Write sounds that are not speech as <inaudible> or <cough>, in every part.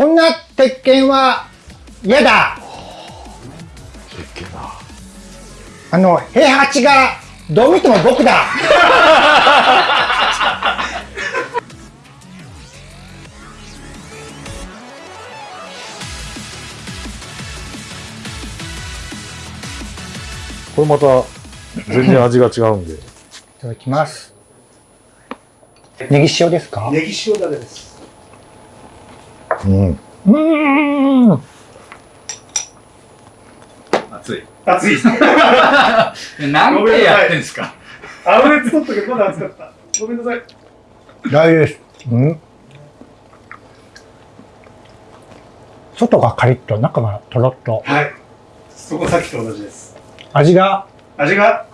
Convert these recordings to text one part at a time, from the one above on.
こんな鉄拳は嫌だ鉄拳だ。あの、平八がどう見ても僕だこれまた全然味が違うんで。いただきます。ネギ塩ですか？ネギ塩だれです。うん。うーん。熱い。熱いです。<laughs> 何回やってんすかあぶれつ取っとけばまだ熱かった。ごめんなさい。大丈夫です。うん。外がカリッと、中がとろっと。はい。そこさっきと同じです。味が味が、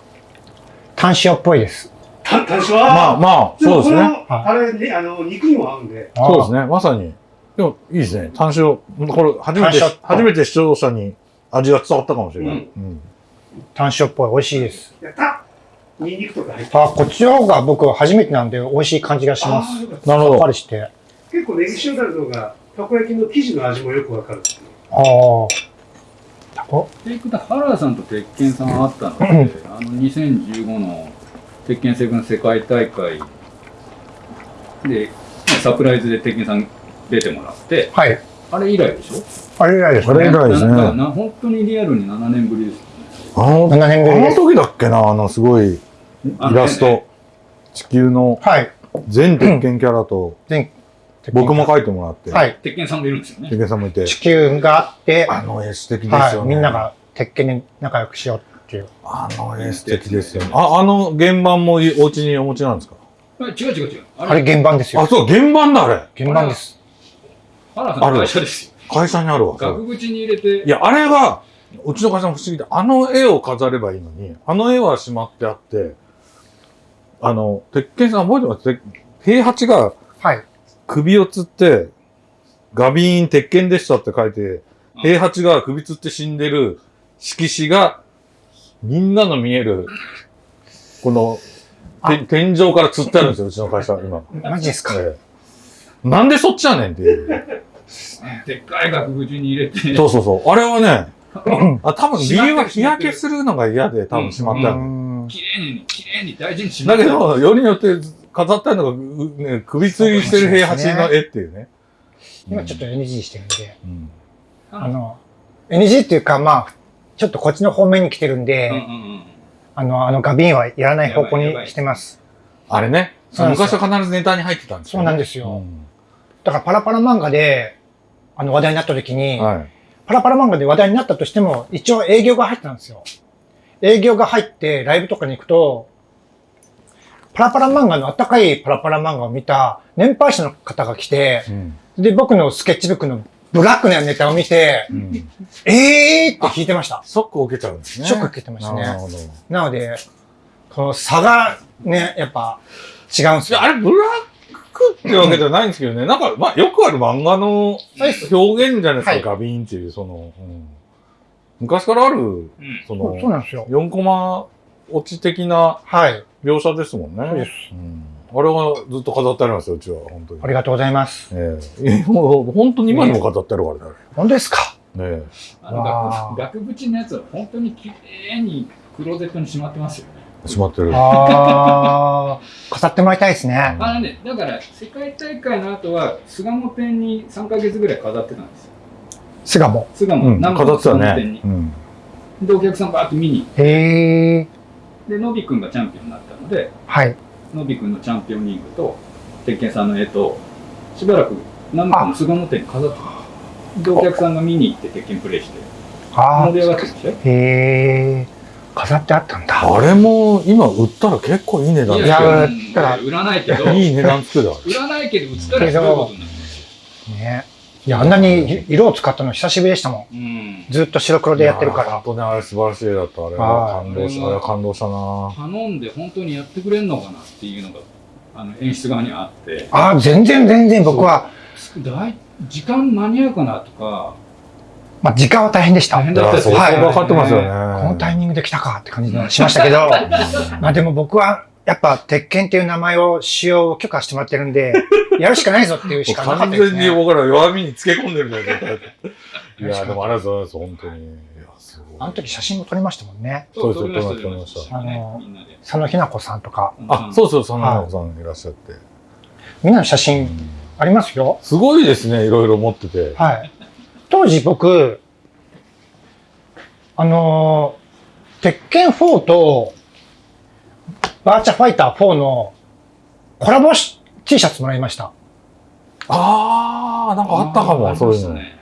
タン塩っぽいです。た、単勝は、まあまあ、そうですね。このあれね、あの、肉にも合うんで。そうですね。まさに。でも、いいですね。単勝。これ、初めて単、勝初めて視聴者に味が伝わったかもしれない。うんうん。タン塩っぽい。美味しいです。やったニンニクとか入ってあ、こっちの方が僕は初めてなんで美味しい感じがします。なるほどさっぱり。して。結構ネギ塩だれの方が、たこ焼きの生地の味もよくわかる。ああ。タコ？テイクと原田さんと鉄拳さんあったの？で、<clears throat> あの2015の鉄拳セブン世界大会で、サプライズで鉄拳さん出てもらって、はい。あれ以来でしょ？あれ以来ですあれ以来ですねななな本当にリアルに7年ぶりですよね。あの、7年ぶりあの。時だっけな、あの、すごい、イラスト。地球のはい。全鉄拳キャラと、<clears throat> 全僕も描いてもらって、はい。鉄拳さんもいるんですよね鉄。拳さんもいて、地球があって、あの絵素敵ですはい。よね。みんなが鉄拳で仲良くしようっていう。あの絵素敵ですよね。あ、あの原版もいお家にお持ちなんですか？あ違う違う違う。あれ原版ですあ、よ。そう、原版だ、あれ。原版です。原田さんの会社ですよ。会社にあるわ。額縁に入れて、いや、あれは、うちの会社も不思議で、あの絵を飾ればいいのに、あの絵はしまってあって、あの、鉄拳さん覚えてます？て平八がはい。首をつって、ガビーン鉄拳でしたって書いて、平八が首つって死んでる色紙が、みんなの見える、この、て天井から釣ってあるんですよ、うちの会社、今。マジですか？ええなんでそっちやねんっていう。でっかい額縁に入れて、そうそうそう。あれはね、あ多分理由は日焼けするのが嫌で多分しまってある。うん綺麗に、綺麗に大事にしまってだけど、よりによって飾ってあるのが、うね、首吊りしてる平八の絵っていうね。今ちょっと NG してるんで、うん。あの、NG っていうか、まあ、ちょっとこっちの方面に来てるんで、うんうんうん。あの、あの、ガビーンはやらない方向にしてます。あれね。昔は必ずネタに入ってたんですよ、そうなんですようんだからパラパラ漫画で、あの、話題になった時に、はい。パラパラ漫画で話題になったとしても、一応営業が入ってたんですよ。営業が入って、ライブとかに行くと、パラパラ漫画のあったかいパラパラ漫画を見た年配者の方が来て、うん。で、僕のスケッチブックのブラックなネタを見て、うん。えーって聞いてました。ショックを受けちゃうんですね。ショック受けてましたねなるほど。いなので、この差がね、やっぱ違うんですよや、。あれ、ブラックってわけじゃないんですけどね。なんか、まあ、よくある漫画の表現じゃないですか、はいガビーンっていう、その、うん昔からある、うんそのそう、なんですよ。4コマ落ち的なはい。描写ですもんね。そうですうんあれはずっと飾ってありますよ、うちは、本当に。ありがとうございます。ええもう本当に今にも飾ってあるからね。本当ですか？ねえあの額縁のやつは本当に綺麗にクローゼットにしまってますよね。しまってる。あー、飾ってもらいたいですね。あのね、だから世界大会の後は巣鴨店に3ヶ月ぐらい飾ってたんですよ。巣鴨。巣鴨、うん、南飾ってた。ねうん。で、お客さんバーッと見にへー。で、のびくんがチャンピオンになったので、はい。のびくんのチャンピオンリーグと、鉄拳さんの絵と、しばらく南国の巣鴨店に飾ってたんでお客さんが見に行って鉄拳プレイして、あ盛り上がってるでしょ？ー。へー。飾ってあったんだ。あれも今売ったら結構いい値段いつやくだから売らないけど、よ。いい値段つくだろ。売らないけど、売ったらすごいことになる。ね。いや、あんなに色を使ったの久しぶりでしたもうん。ん。ずっと白黒でやってるから。本当ね、あれ素晴らしい絵だった。あれははい感動し、あれは感動したな頼んで本当にやってくれんのかなっていうのがあの演出側にあってああ、全然全然僕は、だい時間間に合うかなとかまあ時間は大変でした。大変だったです相当はいかかってますよね。のタイミングで来たかって感じがしましたけど、<laughs> まあでも僕はやっぱ、鉄拳っていう名前を使用を許可してもらってるんで、やるしかないぞっていうしかなかった完ですね。全に僕ら弱みにつけ込んでるみたいな状態だった。いや、でもありがとうございます、本当に。いや、すごい。あの時写真も撮りましたもんね。そうです撮りました撮りましたあの佐野ひな子さんとか、あ、そうそう、そんなさんいらっしゃって。みんなの写真ありますよ。すごいですね、いろいろ持ってて。はい。当時僕、あのー鉄拳4と、バーチャファイター4のコラボし T シャツもらいました。あー、なんかあったかも、そういうの。ましたね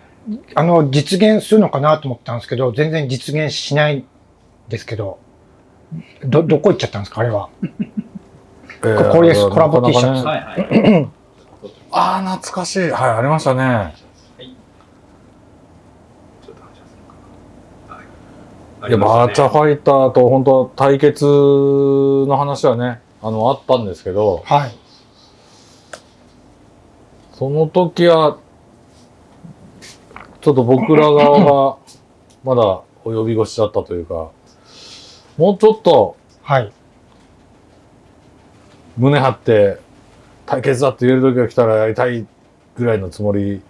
あの、実現するのかなと思ったんですけど、全然実現しないんですけど、ど、どこ行っちゃったんですかあれは。えーこれですコラボ T シャツ。あー、懐かしい。はい、ありましたね。ちょっと話しますかはいいや、バーチャファイターと本当対決の話はね、あの、あったんですけど、はい。その時は、ちょっと僕ら側が、<clears throat> まだお呼び腰だったというか、もうちょっとはい。胸張って、対決だって言える時が来たらやりたいぐらいのつもり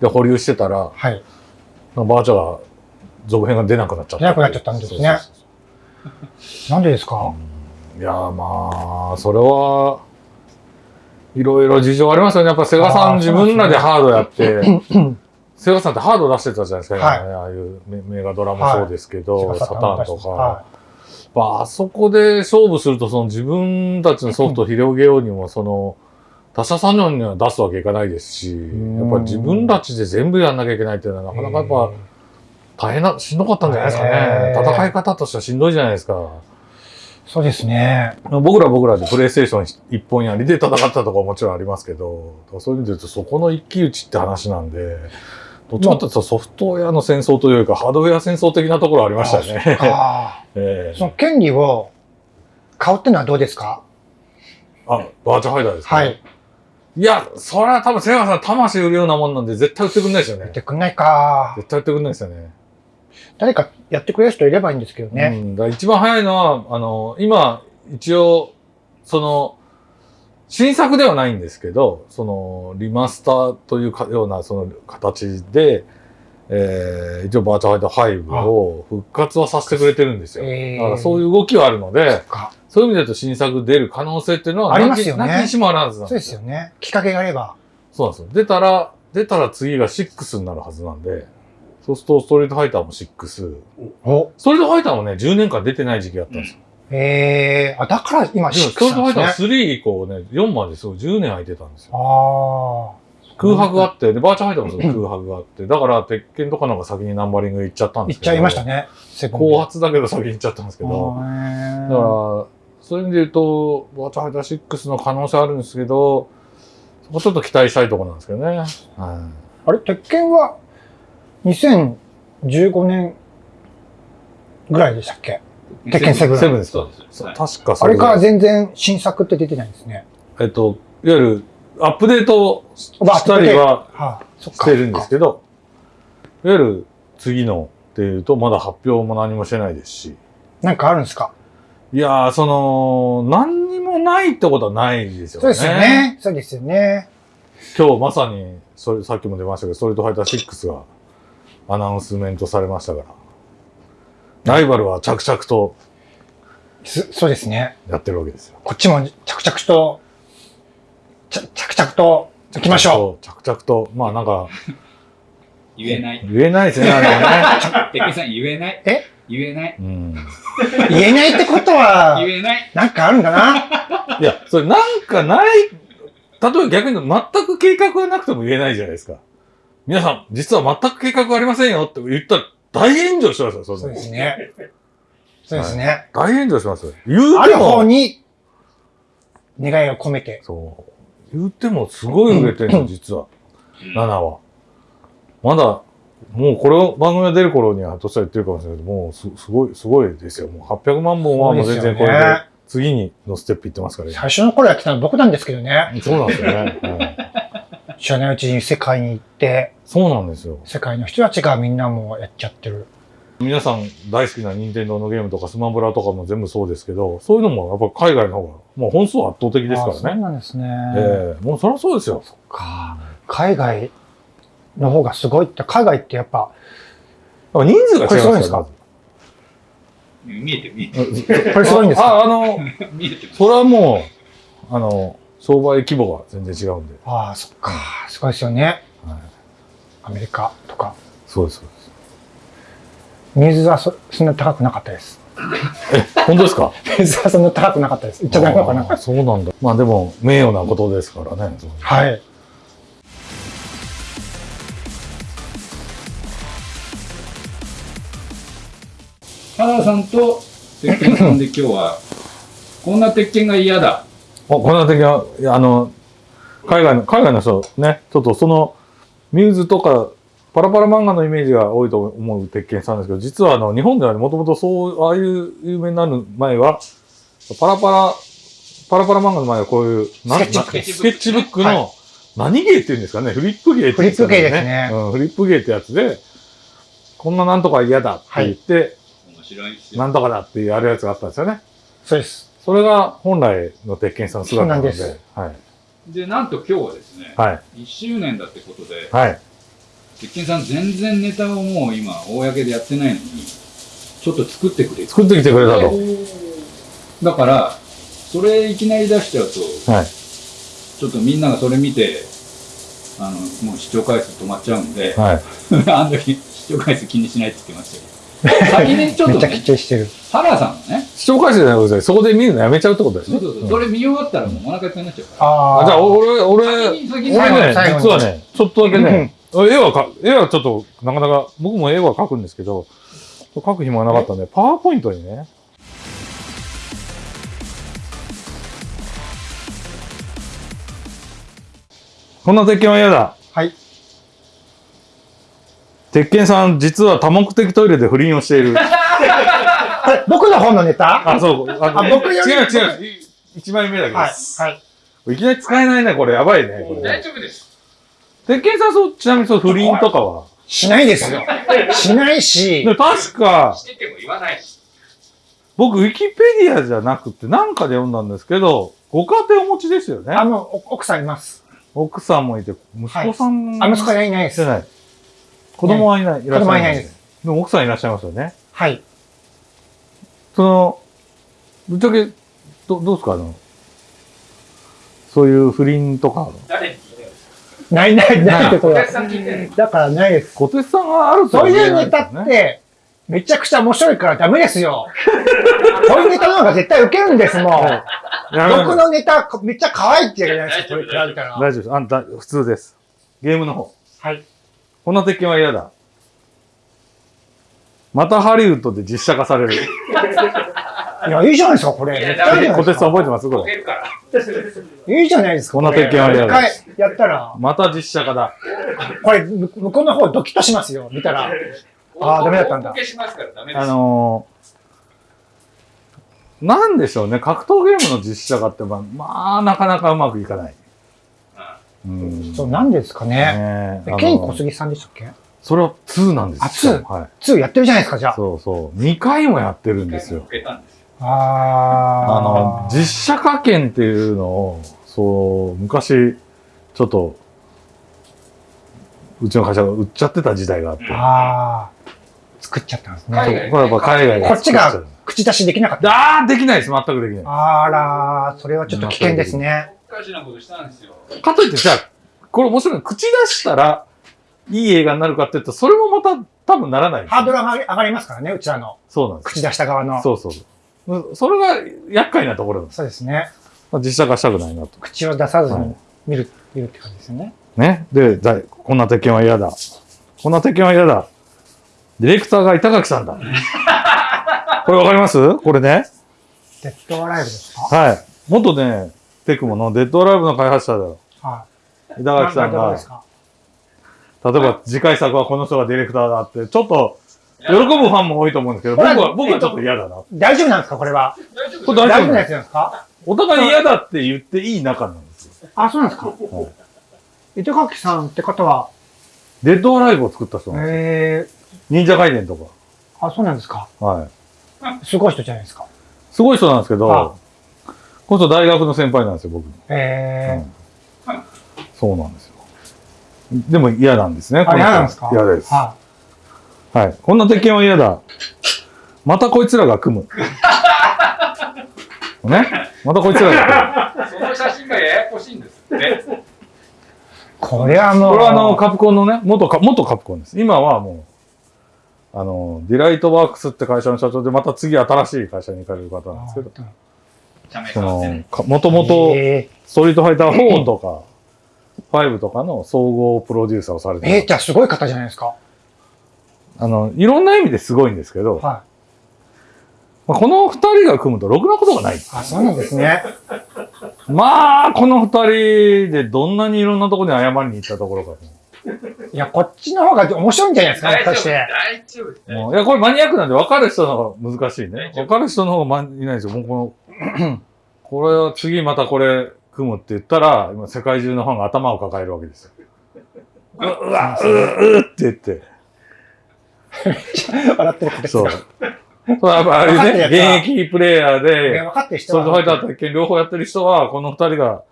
で保留してたら、はい。バーチャが続編が出なくなっちゃった。出なくなっちゃったんですね。なんでですか？いやーまあ、それは、いろいろ事情ありますよね。やっぱセガさん自分らでハードやって、<clears throat> セガさんってハード出してたじゃないですか、はい。ああいうメメガドラもそうですけど、はい。サターンとか。はまあ、あそこで勝負すると、その自分たちのソフトを広げようにも、その、他社さんのには出すわけいかないですし、んやっぱ自分たちで全部やんなきゃいけないっていうのは、なかなかやっぱ大変な、しんどかったんじゃないですかね。戦い方としてはしんどいじゃないですか。そうですね。僕らは僕らでプレイステーション一本やりで戦ったとかももちろんありますけど、そういう意味で言うとそこの一騎打ちって話なんで、どっちかというとソフトウェアの戦争というか、ハードウェア戦争的なところありましたよね。あ。<laughs> その権利を買うってのはどうですか？あ、バーチャファイターですか、はい。いや、それは多分セガさん魂売るようなもんなんで絶対売ってくんないですよね言っ。てくんないか。絶対売ってくんないですよね。誰かやってくれる人いればいいんですけどうね。ん、だ一番早いのは、あの、今、一応、その、新作ではないんですけど、その、リマスターというかような、その、形で、えー、一応バーチャファイター5を復活はさせてくれてるんですよ。えーだからそういう動きはあるので、かそういう意味で言うと新作出る可能性っていうのはありますよねなきにしもあらずなんそうですよね。きっかけがあれば。そうなんですよ。出たら、出たら次が6になるはずなんで、そうするとストリートファイターも6。おストリートファイターもね、10年間出てない時期があったんですよ。ええあ、だから今でも6ストリートファイターなんですね。3以降ね、4まですごい10年空いてたんですよ。ああ。空白があって、で、バーチャファイターもその空白があって、だから、鉄拳とかの方が先にナンバリング行っちゃったんですけど。言っちゃいましたね。後発だけど先に行っちゃったんですけど。だあから、そういう意味で言うと、バーチャファイター6の可能性あるんですけど、そこちょっと期待したいところなんですけどね。はい。あれ、鉄拳は2015年ぐらいでしたっけ？鉄拳セブンセブンですかそ確かそあれから全然新作って出てないんですね。えっと、いわゆる、アップデートあしたりは。してるんですけど、いわゆる次のっていうと、まだ発表も何もしてないですし。なんかあるんですか？いやー、その、何にもないってことはないですよね。そうですよ。ね。そうですよね。今日まさに、それ、さっきも出ましたけど、ストリートファイター6がアナウンスメントされましたから。ライバルは着々とすそうですね。やってるわけですよ。こっちも着々と、着々と行きましょう。着々と、まあなんか、言えない。言えないですね、あれね。<laughs> 鉄拳さん言えない？え？言えない？うん。う。言えないってことは、言えない。なんかあるんだな。<laughs> いや、それなんかない、例えば逆に全く計画がなくても言えないじゃないですか。皆さん、実は全く計画ありませんよって言ったら大炎上しますよ、そうですね。そうですね。大炎上しますよ。言うあるても、方に、願いを込めて。そう。言うてもすごい売れてるの、<clears throat> 実は。7は。まだ、もうこれを番組が出る頃には、としたら言ってるかもしれないけど、もうすすごい、すごいですよ。もう800万本はもう全然これで、次にのステップいってますからね。最初の頃やってたの僕なんですけどね。そうなんですよね。うん知らないうちに世界に行って、そうなんですよ。世界の人たちがみんなもうやっちゃってる。皆さん大好きな任天堂のゲームとかスマブラとかも全部そうですけど、そういうのもやっぱ海外の方が、もう本数は圧倒的ですかあそうらね。なんですね。ええもうそりゃそうですよ。か海外の方がすごいって、海外ってやっぱ、やっぱ人数が違いますこれすごいんですか？見えてる見えてる。これすごいんですか？あ、ああの、<laughs> 見えてます。それはもう、あの、商売規模が全然違うんで。ああ、そっか。すごいですよね。はいアメリカとか。そうです。そうです水はそそんな高くなかったです。本当ですか？<laughs> 水はそんな高くなかったです。言っちゃダメなのかなそうなんだ。まあでも、名誉なことですからね。はい。原田さんと鉄拳さんで今日は、こんな鉄拳が嫌だ。あ、こんな的は、いやあの、海外の、海外の人ね、ちょっとその、ミューズとか、パラパラ漫画のイメージが多いと思う鉄拳さんですけど、実はあの、日本ではもともとそう、ああいう有名になる前は、パラパラ、パラパラ漫画の前はこういう、なスケッチブックスケッチブックはの、何芸って言うんですかねフリップ芸って言うんですかフリップ芸ですねうん、フリップ芸ってやつで、こんななんとか嫌だって言って、面白い。なんとかだってやるやつがあったんですよね。そうです。それが本来の鉄拳さんの姿なので。そうなんではい。で、なんと今日はですね、はい。1周年だってことで、はい。鉄拳さん全然ネタをもう今、公でやってないのに、ちょっと作ってくれ作ってきてくれたと。だから、それいきなり出しちゃうと、はい。ちょっとみんながそれ見て、あの、もう視聴回数止まっちゃうんで、はい。<laughs> あの時視聴回数気にしないって言ってましたけど。先にちょっめっちゃきっとね、ちりしてる。原さんがね、視聴回数じゃなくて、そこで見るのやめちゃうってことですね。そうそうそう、んそれ見終わったらもうお腹いっぱいになっちゃうから。ああじゃあ、俺、俺、俺ね、最後に実はね、ちょっとだけね、絵はか、絵はちょっと、なかなか、僕も絵は描くんですけど、描く暇がなかったんで、パワーポイントにね、こんな鉄拳は嫌だ。はい。鉄拳さん、実は多目的トイレで不倫をしている。<laughs> 僕の本のネタ？あ、そう。ああ僕より違う違う。い一枚目だけはいで。す。はい。い、きなり使えないね、これ。やばいね。これ大丈夫です。鉄拳さん、そう、ちなみにそう、不倫とかは？しないですよ。<laughs> しないしで、確か、してても言わないし。僕、ウィキペディアじゃなくて、なんかで読んだんですけど、ご家庭お持ちですよねあ。の、お奥さんいます。奥さんもいて、息子さん、あ、息子はいないです。じゃない。子供はいない。いらっしゃ子供はいないです。でも奥さんいらっしゃいますよね。はい。その、ぶっちゃけ、どどうですかあの、そういう不倫とか。誰に聞いてるんですかないないないってことだ。さん聞いてるだからないです。小手さんがあるとそうは言えいうネタって、めちゃくちゃ面白いからダメですよ。<laughs> こういうネタの方が絶対ウケるんですもん。僕のネタめっちゃ可愛いって言うじゃないですか、これ比べたら。大丈夫です。あんた、普通です。ゲームの方。はい。こんな鉄拳は嫌だ。またハリウッドで実写化される。<laughs> いや、いいじゃないですか、これ。いや絶対いいじゃない小ですか手さん覚えてます？これ。いいじゃないですか。こんな鉄拳は嫌だ一回やったら、また実写化だ。これ、む向こうの方ドキッとしますよ、見たら。あーダメだったんだお受けしますからダメです。あのー、なんでしょうね。格闘ゲームの実写化って、まあ、まあ、なかなかうまくいかない。うん。そう、なんですかね。ねええケイン小杉さんでしたっけ？それは2なんですよ。あはい。?2 やってるじゃないですか、じゃあ。そうそう。2回もやってるんですよ。あーあの、実写化権っていうのを、そう、昔、ちょっと、うちの会社が売っちゃってた時代があって。あー作っちゃったんです海ね。これやっぱ海外がこっちが口出しできなかった。ああ、できないです。全くできない。あらー、それはちょっと危険ですね。おかしなことしたんですよ。かといって、じゃあ、これ面白いの口出したら、いい映画になるかって言うと、それもまた多分ならないです。ハードル上がり上がりますからね、うちらの。そうなんです。口出した側の。そうそうそう。それが厄介なところなんです。そうですね。まあ実写化したくないなと。口を出さずはいに見る、見るって感じですよね。ね。で、だこんな鉄拳は嫌だ。こんな鉄拳は嫌だ。ディレクターが板垣さんだ。<laughs> これわかります？これね。デッドアライブですか？はい。元ね、テクモのデッドアライブの開発者だよ。はい。板垣さんがどうで、すか？例えば次回作はこの人がディレクターだって、ちょっと喜ぶファンも多いと思うんですけど、僕は、僕はちょっと嫌だな。大丈夫なんですか？これは。大丈夫これ大丈夫大丈夫なやつなんですか？お互い嫌だって言っていい仲なんですよ。あ、そうなんですか？糸垣さんって方は、デッドアライブを作った人なんですよ。え忍者ガイデンとか。ー、あ、そうなんですか。はい。すごい人じゃないですか。すごい人なんですけあど、この人大学の先輩なんですよ、僕の。えそうなんですよ。でも嫌なんですね。ー、あ、嫌なんですか？嫌です。ははい。こんな鉄拳は嫌だ。またこいつらが組む。<laughs> ね？またこいつらが組む。その写真がややこしいんですって。い。これはもう。これはあの、カプコンのね、元カ、元カプコンです。今はもう、あの、ディライトワークスって会社の社長で、また次新しい会社に行かれる方なんですけど、そのもともと、えストリートファイター4とか、5とかの総合プロデューサーをされー、えー。じゃあすごい方じゃないですか。あの、いろんな意味ですごいんですけど、はまあ、この二人が組むとろくなことがない。い。あ、そうなんですね。<laughs> まあ、この二人でどんなにいろんなところに謝りに行ったところかと。いや、こっちの方が面白いんじゃないですか、大丈夫。大丈夫いや、これマニアックなんで分かる人の方が難しいね。分かる人の方がまいないんですよ。もうこの、これは次またこれ組むって言ったら、今世界中のファンが頭を抱えるわけですよ。ううわ、うううって言って。笑ってる方そう。そうやっぱあれね、現役プレイヤーで、分かってるストファイターと鉄拳両方やってる人は、この二人が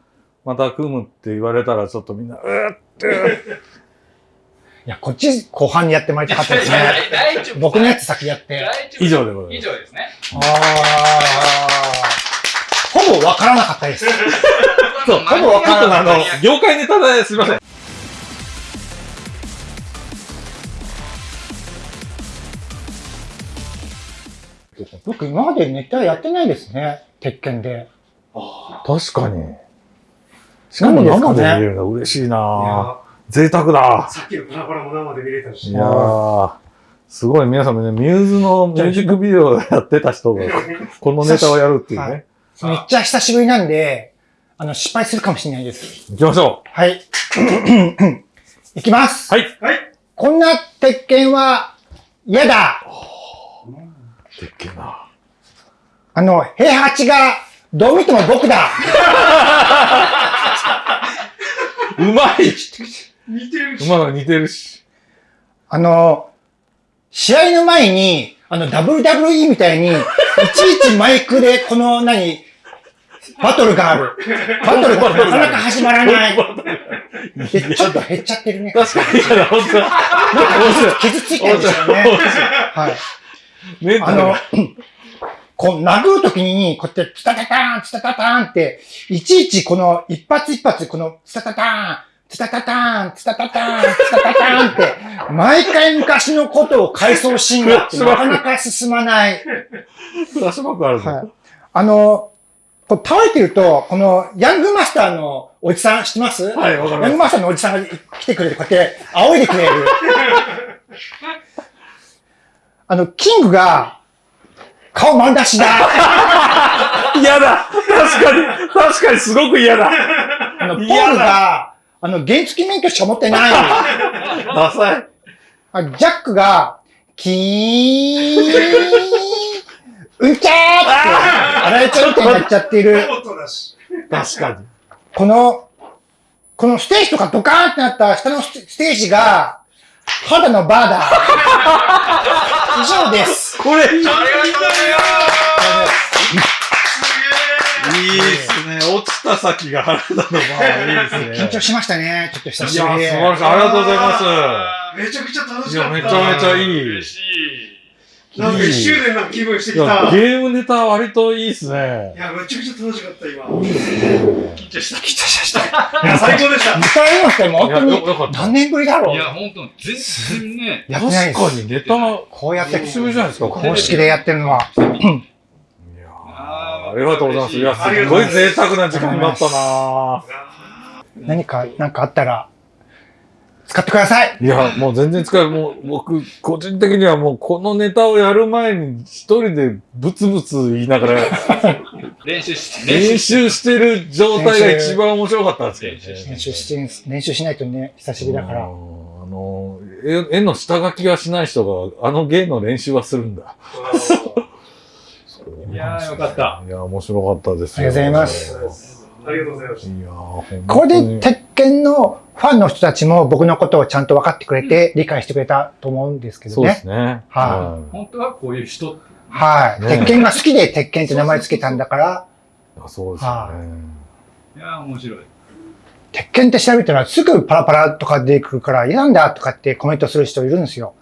また組むって言われたら、ちょっとみんな、うーって、いや、こっち後半にやってもらいたかったですね。僕のやつ先やって。以上でござい以ます。上ですね。あー。ほぼ分からなかったです。<laughs> そう、ほぼ分からないあの、業界ネタですいません。僕今までネタやってないですね。鉄拳で。確かに。しかも生で見れるの嬉しいいなや贅沢ださっきのパラパラも生で見れたし。いやー、すごい皆さんもね、ミューズのミュージックビデオやってた人が、このネタをやるっていうはねい。めっちゃ久しぶりなんで、あの、失敗するかもしれないです。行きましょはい。<coughs> いきます。はい。はい。こんな鉄拳は嫌だ。う。でっけえな。あの、平八がどう見ても僕だ。うまい似てるし。馬が似てるし。あの、試合の前に、あの、WWE みたいに、いちいちマイクで、この、何、バトルがある。バトルが <laughs> なかなか始まらない。で、ちょっと減っちゃってるね。確かに、いや、本当だ。なんか傷ついてるんですよね。はい。あのが。、こう、殴るときに、こうやって、ツタタターン、ツタタターンって、いちいちこの、一発一発、この、ツタタターン、ツタタターン、ツタタターン、ツタタターンって、毎回昔のことを回想シーンがあって、<laughs> なかなか進まない。フラッシュバックあるぞ。はい。あの、こう倒れてると、この、ヤングマスターのおじさん知ってます？はいわかりますヤングマスターのおじさんが来てくれて、こうやって、仰いでくれる。<laughs> あの、キングが、顔丸出しだ。嫌だ確かに確かにすごく嫌だあの、ポールが、あの、原付免許しか持ってない。ダサい。あジャックが、キーン、うんちゃーって、洗えちゃうみたいになっちゃってる。確かに。この、このステージとかドカーンってなった下のステージが、肌のバーだ。以上です。これ、いいありがとうございいいですね。落ちた先が腹立つのまあいいですね。緊張しましたね。ちょっと久いや、素しぶりで。晴らしい。ありがとうございます。めちゃくちゃ楽しいや、かった。めちゃめちゃいい。嬉しい。なんか一周年の気分してきた。ゲームネタ割といいっすねい。や、めちゃくちゃ楽しかった、今。緊張した。緊張した。いや、最高でした。二回目ってもう本当に何年ぶりだろういや、本当全然ね。やってないです。確かにネタ、こうやって久しぶりじゃないですか。公式でやってるのは。いやーありがとうございます。いや、すごい贅沢な時間だったな何か、なんかあったら、使ってください。いや、もう全然使える。もう僕、個人的にはもうこのネタをやる前に一人でブツブツ言いながら <laughs> 練習して、練習してる状態が一番面白かったんですけどね。練習して、練習しないとね、久しぶりだから。うんあの、絵絵の下書きがしない人が、あの芸の練習はするんだ。<laughs> いやーよかった。いや、面白かったですよ。ありがとうございますありがとうございました。いやー、ほんこれで、鉄拳のフファンの人たちも僕のことをちゃんと分かってくれて、理解してくれたと思うんですけどそうでね。すね。は本当はこういう人はい。ね鉄拳が好きで鉄拳って名前つけたんだから、い。あそうですね。いやー面白い。鉄拳って調べたらすぐパラパラとか出てくるから、嫌なんだとかってコメントする人いるんですよ。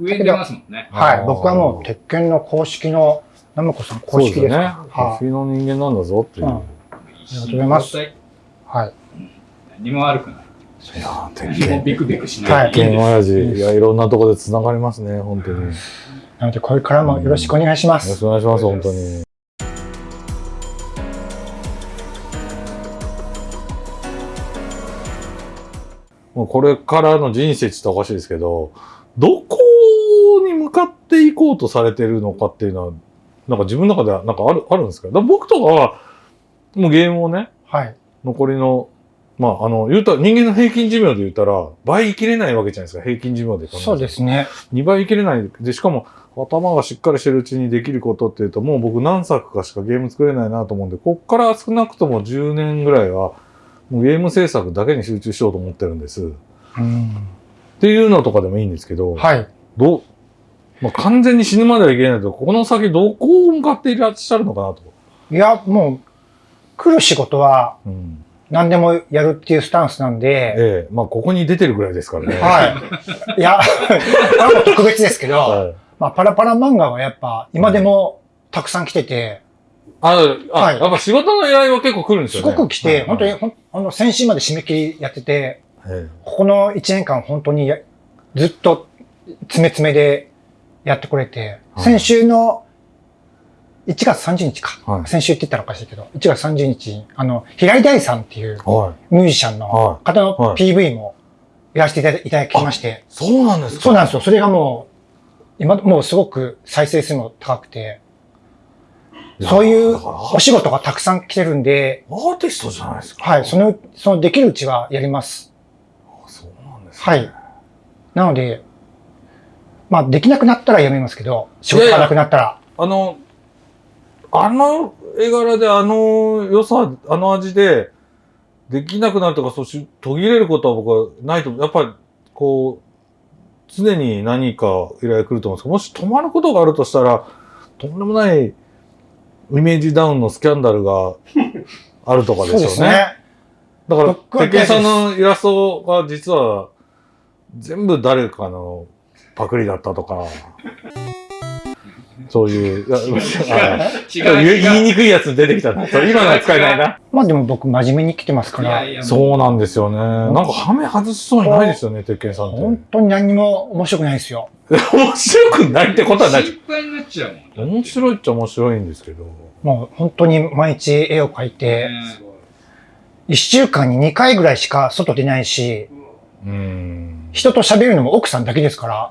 上に出ますもんね。はい。僕はもう鉄拳の公式の、ナムコさん公式です。そうですね。は日の人間なんだぞっていう。うんりがとうございますい。はい。何も悪くない。いやー、鉄何も拳。ビクビクしはないい。鉄拳親父。いや、いろんなところで繋がりますね、本当に。よなので、これからもよろしくお願いしまろしす。くお願いします、本当に。もうこれからの人生って言ったらおかしいですけど、どこに向かっていこうとされてるのかっていうのは、なんか自分の中ではなんかある、あるんですか？だ僕とかは、もうゲームをね、はい。残りの、まあ、あの、言うたら、人間の平均寿命で言ったら、倍生きれないわけじゃないですか、平均寿命でそうですね。2倍生きれない。で、しかも、頭がしっかりしてるうちにできることっていうと、もう僕何作かしかゲーム作れないなと思うんで、こっから少なくとも10年ぐらいは、もうゲーム制作だけに集中しようと思ってるんです。っうん。ていうのとかでもいいんですけど、はい。どう、まあ、完全に死ぬまではいけないと、この先どこを向かっていらっしゃるのかなと。いや、もう、来る仕事はうん。何でもやるっていうスタンスなんで、ええまあ、ここに出てるぐらいですからね。はい。<laughs> いや、あの特別ですけど、はい。まあ、パラパラ漫画はやっぱ、今でもたくさん来てて、あ、あ、はいやっぱ仕事の依頼は結構来るんですすよね。ごく来て、はい本当に、ほんあの、先週まで締め切りやってて、えここの1年間本当にやずっと詰め詰めでやってこれて、はい先週の1月30日か。はい先週って言ったらおかしいけど、1月30日に、あの、平井大さんっていう。ミュージシャンのは方のはい PV もやらせていただきまして、そうなんですか？そうなんですよ。それがもう、今、もうすごく再生数も高くて、そういうお仕事がたくさん来てるんで、アーティストじゃないですか？はい、その、そのできるうちはやります。あそうなんですはい。なので、まあ、できなくなったらやめますけど、仕事がなくなったら。あの、あの絵柄であの良さ、あの味で、できなくなるとか、そうし、途切れることは僕はないと思う。やっぱり、こう、常に何か依頼来ると思うんですけど、もし止まることがあるとしたら、とんでもないイメージダウンのスキャンダルが <laughs> あるとかですよね。ね。だから、鉄拳さんのイラストが実は、全部誰かのパクリだったとか、そういう、言い言いにくいやつ出てきたな。<laughs> そう今のは使えないな。まあでも僕真面目に来てますから、いやいや、そうなんですよね。なんかハメ外しそうにないですよね、鉄拳さんって。本当に何にも面白くないですよ。<laughs> 面白くないってことはない。心配になっちゃうもん。面白いっちゃ面白いんですけど。もう本当に毎日絵を描いて、一週間に2回ぐらいしか外出ないし、うーん。人と喋るのも奥さんだけですから、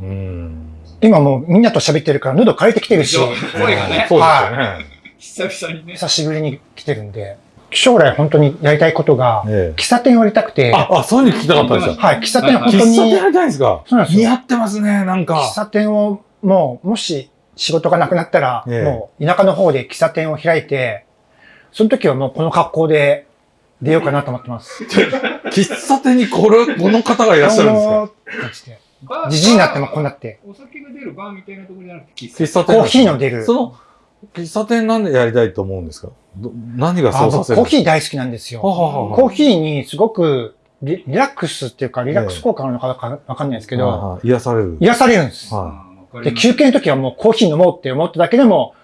うーん。今もうみんなと喋ってるから喉枯れてきてるし、声がね、そうですよね。久々にね。久しぶりに来てるんで、将来本当にやりたいことが、ええ。喫茶店をやりたくて、あ、あ、そういうの聞きたかったんですよ。はい、喫茶店本当喫茶店に、やりたいんですか？そうなんですよ。似合ってますね、なんか。喫。茶店をもう、もし仕事がなくなったら、ええ。もう田舎の方で喫茶店を開いて、その時はもうこの格好で出ようかなと思ってます。<laughs> 喫茶店にこれ、この方がいらっしゃるんですか？じでじじいになってもこうなって。お酒が出るバーみたいなところじゃなくて、喫茶店コーヒーの出る。その、喫茶店なんでやりたいと思うんですか？ど何があそうさ僕コーせるんですヒー大好きなんですよ。かははははコーヒーにすごくリリラックスっていうか、リラックス効果なのかわかわかんないですけど、はいはい癒される。癒されるんです。はで、休憩の時はもうコーヒー飲もうって思っただけでも、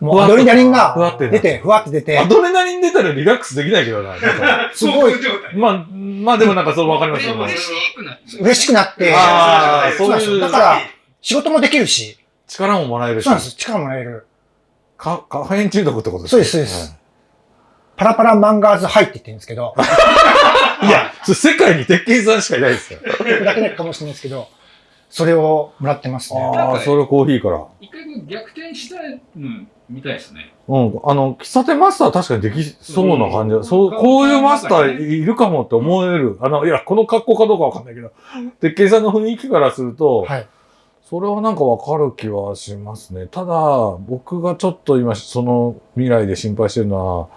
もうアドレナリンふわってが出て、ふわって出い。て。ア、ドレナリン出たらリラックスできないけどな。すごい。まあ、まあでもなんかそうわかりますよ。嬉しくなって。嬉しくなって、ああ、そうなんですだから、仕事もできるし、力ももらえるし。そうなんです。力もらえる。かカフェイン中毒ってことですか？そうですそうです。パラパラマンガーズハイって言ってるんですけど、はいいや、世界に鉄拳さんしかいないですよ。<laughs> だけかもしれないですけど、それをもらってますね。ああ、それコーヒーから。一回こう逆転したうん、みたいですね。うん。あの、喫茶店マスター確かにできそうな感じだ。そう、こういうマスターいるかもって思える。あの、いや、この格好かどうかわかんないけど、鉄拳さんの雰囲気からすると、はい。それはなんかわかる気はしますね。ただ、僕がちょっと今、その未来で心配してるのは、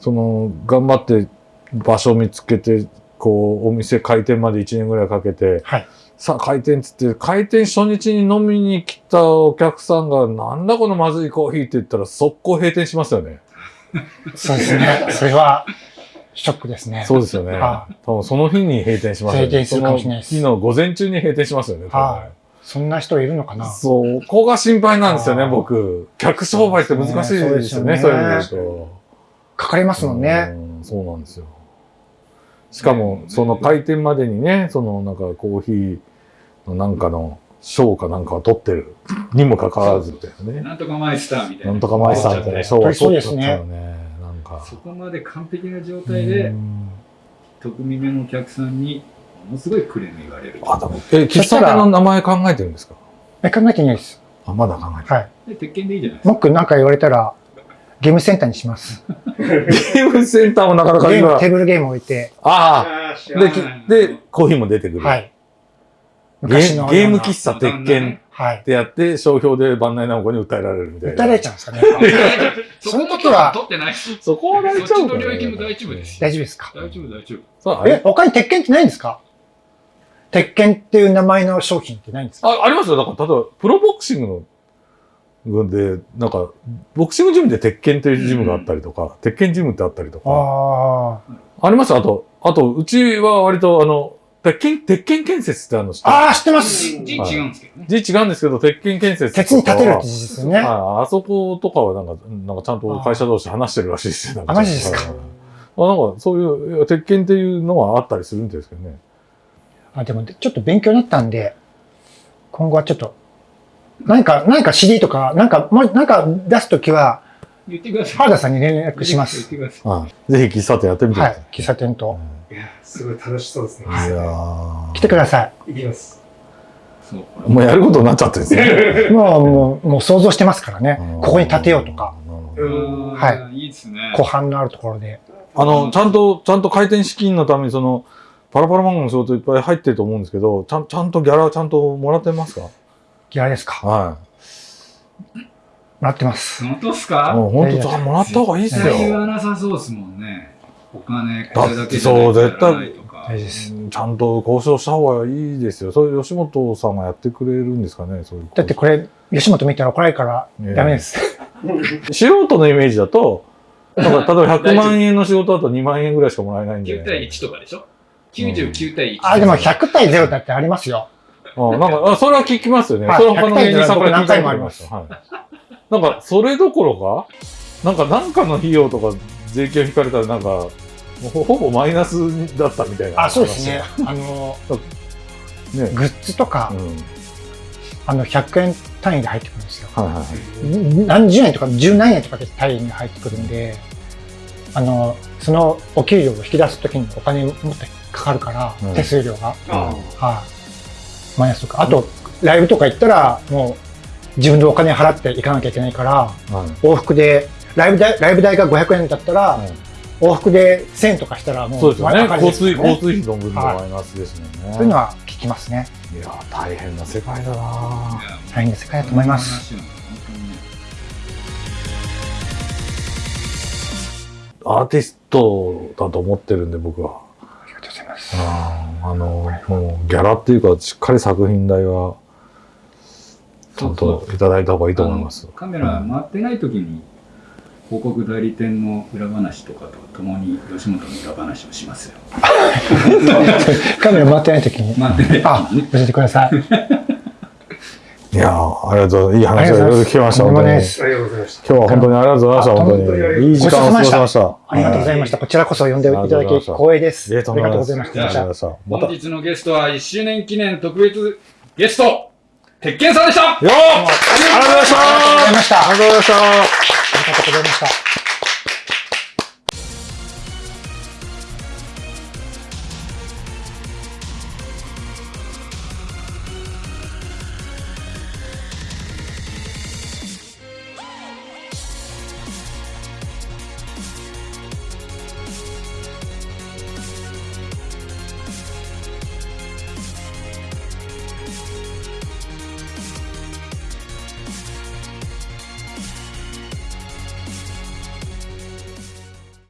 その、頑張って場所を見つけて、こう、お店開店まで1年ぐらいかけて、はい。さあ開店っつって、開店初日に飲みに来たお客さんが、なんだこのまずいコーヒーって言ったら、速攻閉店しますよね。そうですね。それは、ショックですね。そうですよね。は多分その日に閉店しますよね。閉店するかもしれないですその日の午前中に閉店しますよね。はい。そんな人いるのかな？そこが心配なんですよね、僕。客商売って難しいですよね、そういう意味で。かかりますもんね。うんそうなんですよ。しかも、その開店までにね、そのなんかコーヒーのなんかの賞かなんかを取ってるにもかかわらずみたいなね。なんとかマイスターみたいな。なんとかマイスターみたいな賞を取っちゃったよね。なんか。そこまで完璧な状態でう、ん特見目のお客さんに、ものすごいクレーム言われる。あ、でも、え、喫茶店の名前考えてるんですか？え、考えてないです。あ、まだ考えてはい。で鉄拳でいいじゃないですか。僕なんか言われたら、ゲームセンターにします。る。ゲームセンターもなかなか今テーブルゲーム置いて、ああで、きで、コーヒーも出てくる。はい。ゲーゲーム喫茶鉄拳はいっ。てやって、商標で万内直子に訴えられるみたいな。訴えられちゃうんですかね。<laughs> そその時は取ってないし。そこは大丈夫そっちの領域も大丈夫ですよ。大丈夫ですか？大丈夫、大丈夫。そうあれ？え、他に鉄拳ってないんですか？鉄拳っていう名前の商品ってないんですか？あ、ありますよ。だから、例えば、プロボクシングの、で、なんか、ボクシングジムで鉄拳っていうジムがあったりとか、鉄拳ジムってあったりとか、あありますよあと、あと、うちは割と、あの、鉄拳、鉄拳建設ってあるの知ってあ。ます？ああ、知ってます。字違うんですけどね。字違うんですけど、鉄拳建設鉄に立てるってと事ですよね。かはああそことかはなんか、なんかちゃんと会社同士話してるらしいですよ。なんかあマジですか？はいあなんか、そういう鉄拳っていうのはあったりするんですけどね。あ、でも、ちょっと勉強になったんで、今後はちょっと、何か、何か CD とか、なんか、もう、なんか出すときは、言ってください。原田さんに連絡しま言っす。てください。はい。ぜひ喫茶店やってみてくはいださい。。喫茶店と。いや、すごい楽しそうですね。いやー来てくださ行きます。もうやることになっちゃってるんですね。い。<laughs> もう、もう、もう想像してますからね。ここに建てようとか。はいい。いいですね。湖畔のあるところで。あの、ちゃんと、ちゃんと開店資金のために、その、パラパラ漫画の仕事いっぱい入ってると思うんですけど、ちゃん、ちゃんとギャラちゃんともらってますか？ギャラですか？はもらってます。本当っすい。か？もう本当、もらった方がいいっす絶対言よ。わなさそうですもんね。お金、だこれだけじゃないとやらないとか大事です。ちゃんと交渉した方がいいですよ。それ吉本さんがやってくれるんですかね、そういう。だってこれ、吉本見たら怒られるからねダメです。<laughs> 素人のイメージだと、なんか例えば100万円の仕事だと2万円ぐらいしかもらえないんで。9対1とかでしょ ?99 対1。あ、でも100対0だってありますよ。あなんか、あそれは聞きますよね。はいそれは他の芸人さんから聞いたこと100回もありますはい。なんか、それどころか、なんか、なんかの費用とか税金を引かれたら、なんか、もうほほぼマイナスだったみたいな。あ、そうですね。。あの、ね。グッズとかう、ん。あの、100円単位で入ってくるんですよ。はいはいはい。何十円とか十何円とかで単位で入ってくるんで、あの、そのお給料を引き出すときにお金もっとかかるから、うん手数料が。あはい。マイナスとか。あと、ライブとか行ったら、もう、自分でお金払って行かなきゃいけないから、はい往復で、ライブ代、ライブ代が500円だったら、往復で1000円とかしたらもう、そうですよね。交通交通費の分のマイナスですもんね。そういうのは聞きますね。いや、大変な世界だな大変な世界だと思います。アーティストだと思ってるんで、僕は。あの、もう、ギャラっていうか、しっかり作品代は、ちゃんといただいた方がいいと思います。カメラ回ってない時に広告代理店の裏話とかとともに吉本の裏話をしますよ。<laughs> カメラ回ってない時に。回ってないあ、時にね。教えてください。いやーありがとう。いい話をいろいろ聞きました。本当に。今ないですありがとうございました。日は本当にありがとうございました。あ本当に。いい時間を過ごしました。ありがとうございました。こちらこそ呼んでいただき光栄です。ありがとうございました。ありがとうございました。また。本日のゲストは1周年記念特別ゲスト、鉄拳さんでしたよーありがとうございましたありがとうございました。ありがとうございましたありがとうございました。